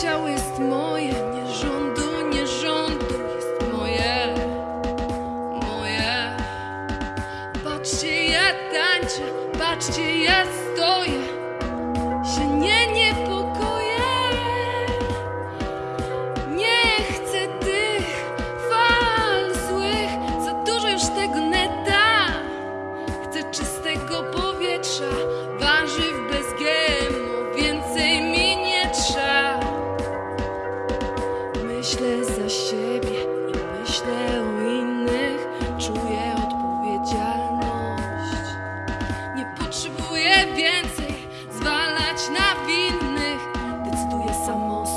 ciało jest moje, nie rządu, nie rządu, jest moje, moje. Patrzcie, ja tańczę, patrzcie, ja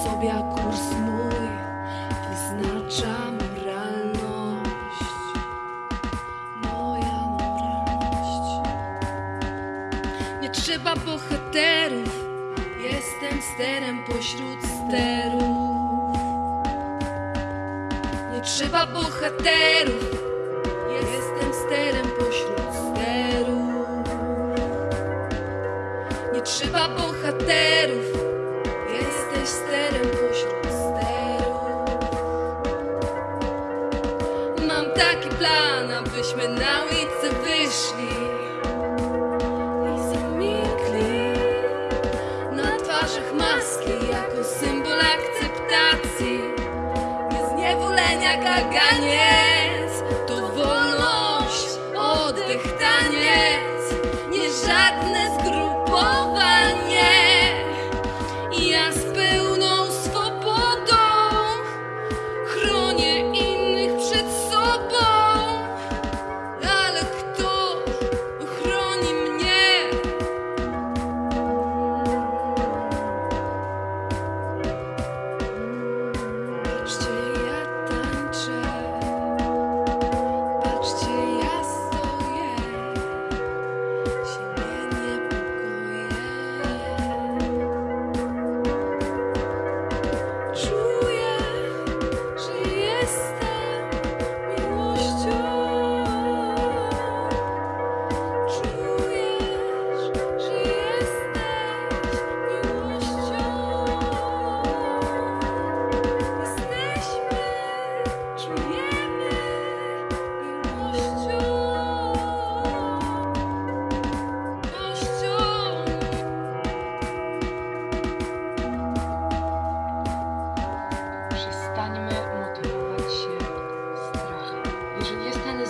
sobie, kurs mój wyznacza moralność. Moja moralność. Nie trzeba bohaterów, jestem sterem pośród sterów. Nie trzeba bohaterów, jestem sterem pośród sterów. Nie trzeba bohaterów, taki plan, abyśmy na ulicę wyszli i zamilkli. Na twarzach maski jako symbol akceptacji. Niezniewolenia kaganiec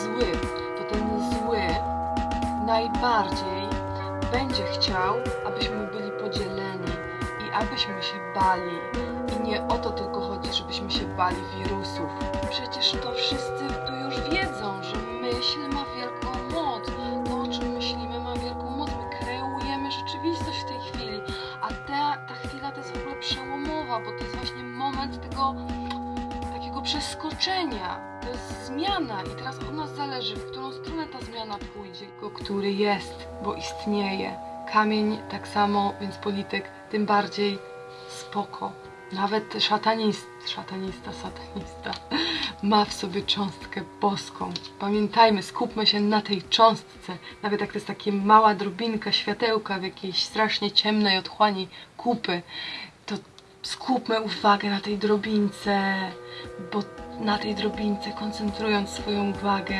zły, to ten zły najbardziej będzie chciał, abyśmy byli podzieleni i abyśmy się bali. I nie o to tylko chodzi, żebyśmy się bali wirusów. Przecież to wszyscy tu już wiedzą, że myśl ma wielką moc. To, o czym myślimy, ma wielką moc. My kreujemy rzeczywistość w tej chwili. A ta, ta chwila to jest w ogóle przełomowa, bo to jest właśnie moment tego takiego przeskoczenia. To zmiana i teraz od nas zależy, w którą stronę ta zmiana pójdzie. Go, który jest, bo istnieje. Kamień tak samo, więc polityk tym bardziej spoko. Nawet szatanist, szatanista, satanista ma w sobie cząstkę boską. Pamiętajmy, skupmy się na tej cząstce. Nawet jak to jest taka mała drobinka światełka w jakiejś strasznie ciemnej otchłani kupy, to skupmy uwagę na tej drobince, bo na tej drobince, koncentrując swoją uwagę,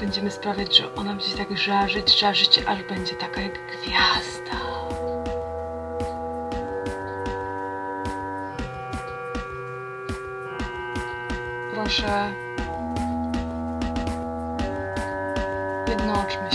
będziemy sprawiać, że ona będzie tak żarzyć, żarzyć, aż będzie taka jak gwiazda. Proszę jednoczmy.